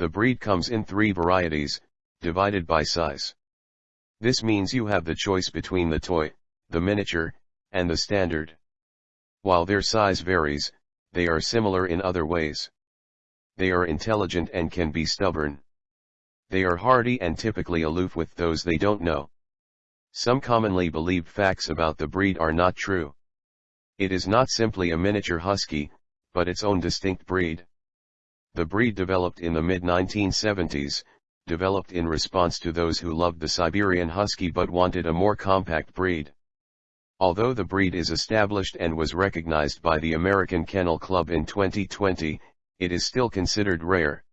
The breed comes in three varieties, divided by size. This means you have the choice between the toy, the miniature, and the standard. While their size varies, they are similar in other ways. They are intelligent and can be stubborn. They are hardy and typically aloof with those they don't know. Some commonly believed facts about the breed are not true. It is not simply a miniature husky, but its own distinct breed. The breed developed in the mid-1970s, developed in response to those who loved the Siberian Husky but wanted a more compact breed. Although the breed is established and was recognized by the American Kennel Club in 2020, it is still considered rare.